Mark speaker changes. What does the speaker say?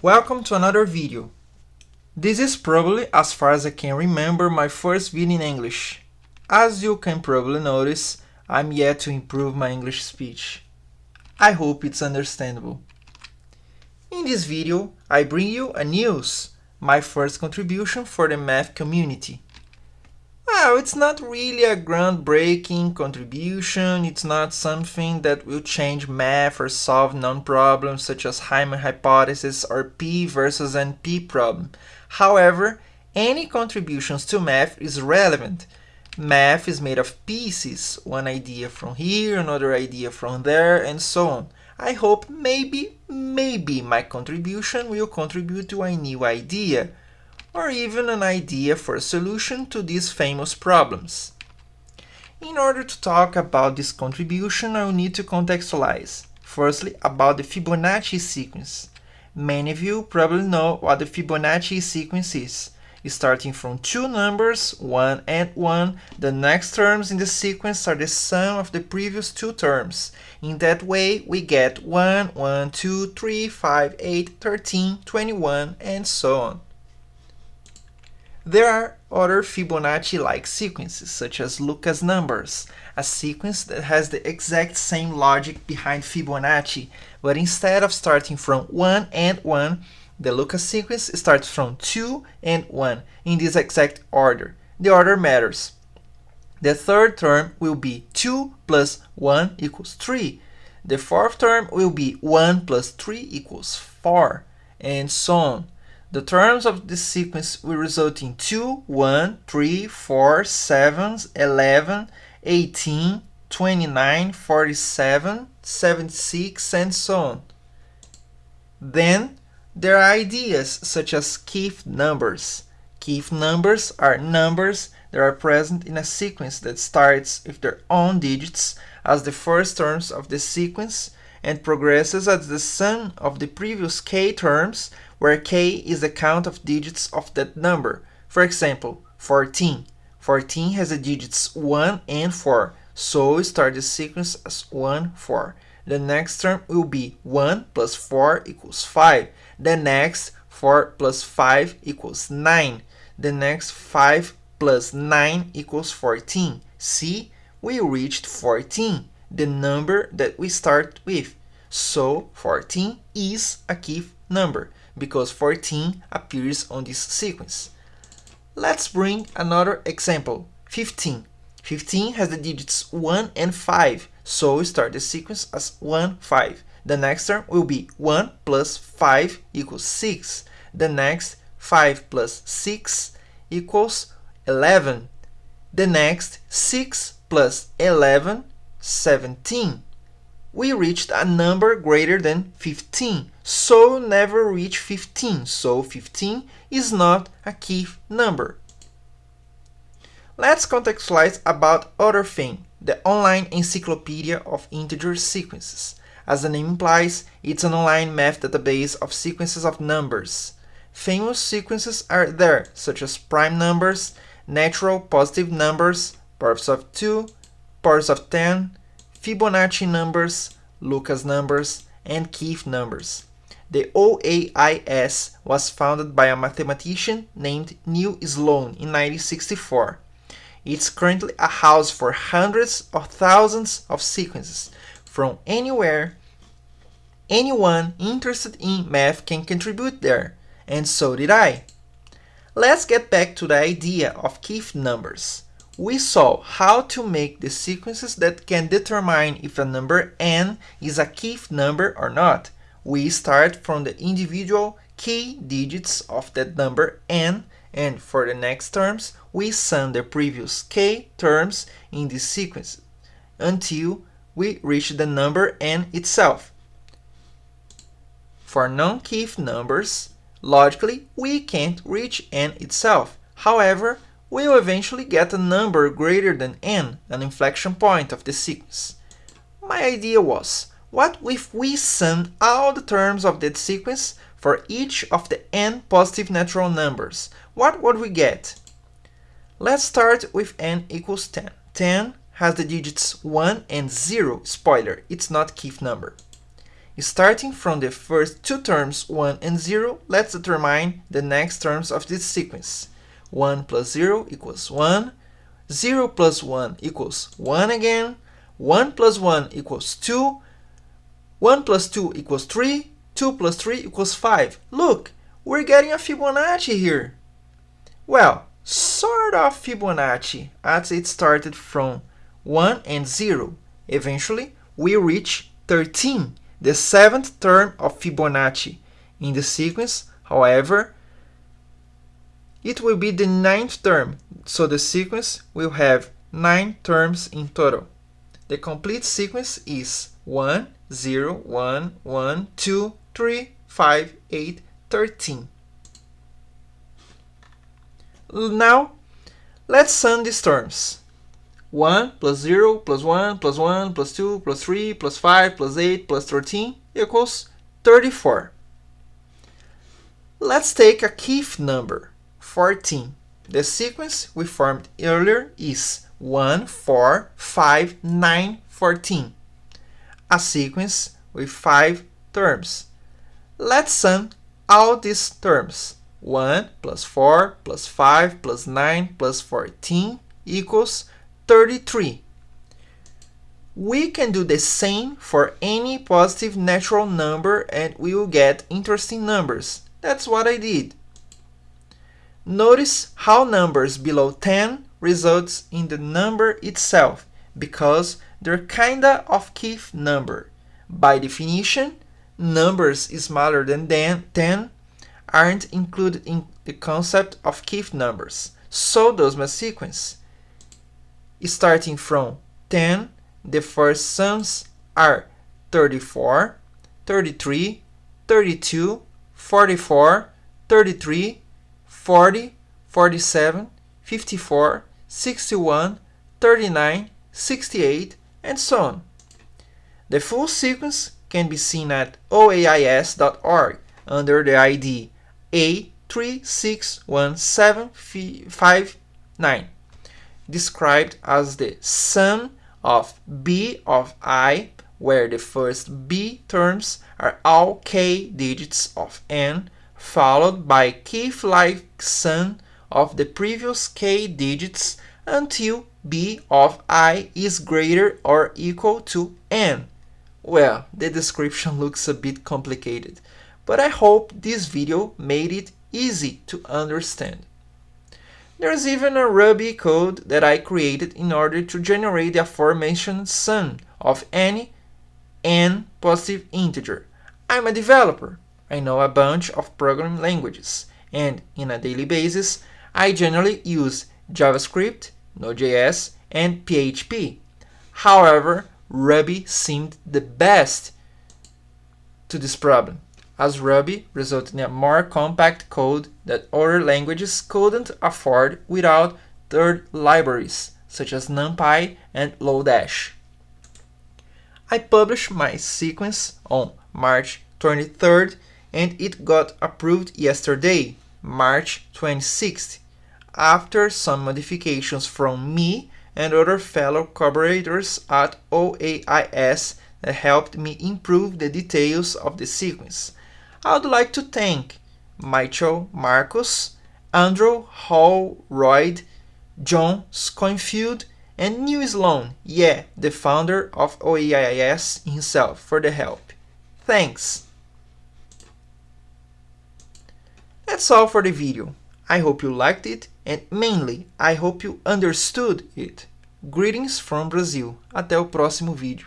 Speaker 1: Welcome to another video. This is probably, as far as I can remember, my first video in English. As you can probably notice, I'm yet to improve my English speech. I hope it's understandable. In this video, I bring you a news, my first contribution for the math community. Well, it's not really a groundbreaking contribution, it's not something that will change math or solve known problems such as Riemann hypothesis or P versus NP problem. However, any contributions to math is relevant. Math is made of pieces, one idea from here, another idea from there, and so on. I hope maybe, maybe my contribution will contribute to a new idea or even an idea for a solution to these famous problems. In order to talk about this contribution, I will need to contextualize. Firstly, about the Fibonacci sequence. Many of you probably know what the Fibonacci sequence is. Starting from two numbers, 1 and 1, the next terms in the sequence are the sum of the previous two terms. In that way, we get 1, 1, 2, 3, 5, 8, 13, 21, and so on. There are other Fibonacci-like sequences, such as Lucas numbers, a sequence that has the exact same logic behind Fibonacci, but instead of starting from 1 and 1, the Lucas sequence starts from 2 and 1 in this exact order. The order matters. The third term will be 2 plus 1 equals 3. The fourth term will be 1 plus 3 equals 4, and so on. The terms of this sequence will result in 2, 1, 3, 4, 7, 11, 18, 29, 47, 76, and so on. Then, there are ideas such as Keith numbers. Keith numbers are numbers that are present in a sequence that starts with their own digits as the first terms of the sequence and progresses as the sum of the previous k terms where k is the count of digits of that number. For example, 14. 14 has the digits 1 and 4, so we start the sequence as 1, 4. The next term will be 1 plus 4 equals 5. The next 4 plus 5 equals 9. The next 5 plus 9 equals 14. See, we reached 14, the number that we start with. So 14 is a Keith number because 14 appears on this sequence. Let's bring another example, 15. 15 has the digits 1 and 5, so we start the sequence as 1, 5. The next term will be 1 plus 5 equals 6. The next 5 plus 6 equals 11. The next 6 plus 11, 17 we reached a number greater than 15. So never reach 15. So 15 is not a Keith number. Let's contextualize about other thing, the online encyclopedia of integer sequences. As the name implies, it's an online math database of sequences of numbers. Famous sequences are there, such as prime numbers, natural positive numbers, powers of 2, powers of 10, Fibonacci numbers, Lucas numbers, and Keith numbers. The OEIS was founded by a mathematician named Neil Sloane in 1964. It's currently a house for hundreds of thousands of sequences from anywhere. Anyone interested in math can contribute there, and so did I. Let's get back to the idea of Keith numbers we saw how to make the sequences that can determine if a number n is a Keith number or not. We start from the individual key digits of that number n, and for the next terms, we sum the previous k terms in this sequence until we reach the number n itself. For non-Keith numbers, logically, we can't reach n itself. However, we will eventually get a number greater than n, an inflection point of the sequence. My idea was, what if we sum all the terms of that sequence for each of the n positive natural numbers? What would we get? Let's start with n equals 10. 10 has the digits 1 and 0. Spoiler, it's not Keith number. Starting from the first two terms 1 and 0, let's determine the next terms of this sequence. 1 plus 0 equals 1, 0 plus 1 equals 1 again, 1 plus 1 equals 2, 1 plus 2 equals 3, 2 plus 3 equals 5. Look, we're getting a Fibonacci here. Well, sort of Fibonacci, as it started from 1 and 0. Eventually, we reach 13, the seventh term of Fibonacci. In the sequence, however, it will be the ninth term, so the sequence will have nine terms in total. The complete sequence is 1, 0, 1, 1, 2, 3, 5, 8, 13. Now, let's sum these terms. 1 plus 0 plus 1 plus 1 plus 2 plus 3 plus 5 plus 8 plus 13 equals 34. Let's take a Keith number, 14. The sequence we formed earlier is 1, 4, 5, 9, 14. A sequence with 5 terms. Let's sum all these terms. 1 plus 4 plus 5 plus 9 plus 14 equals 33. We can do the same for any positive natural number and we will get interesting numbers. That's what I did. Notice how numbers below 10 results in the number itself because they're kinda of Keith number. By definition, numbers smaller than 10 aren't included in the concept of Keith numbers. So does my sequence. Starting from 10, the first sums are 34, 33, 32, 44, 33, 40, 47, 54, 61, 39, 68, and so on. The full sequence can be seen at oeis.org under the ID A361759, described as the sum of B of i, where the first B terms are all k digits of n, followed by Keith-like sum of the previous k digits until b of i is greater or equal to n. Well, the description looks a bit complicated, but I hope this video made it easy to understand. There's even a Ruby code that I created in order to generate the aforementioned sum of any n positive integer. I'm a developer. I know a bunch of programming languages, and in a daily basis, I generally use JavaScript, Node.js, and PHP. However, Ruby seemed the best to this problem, as Ruby resulted in a more compact code that other languages couldn't afford without third libraries, such as NumPy and Lodash. I published my sequence on March 23rd and it got approved yesterday, March 26th, after some modifications from me and other fellow collaborators at OEIS that helped me improve the details of the sequence. I would like to thank Michael Marcus, Andrew Hall, Holroyd, Jon Schoenfield, and Neil Sloane, yeah, the founder of OEIS himself, for the help. Thanks! That's all for the video. I hope you liked it and mainly I hope you understood it. Greetings from Brazil. Até o próximo vídeo.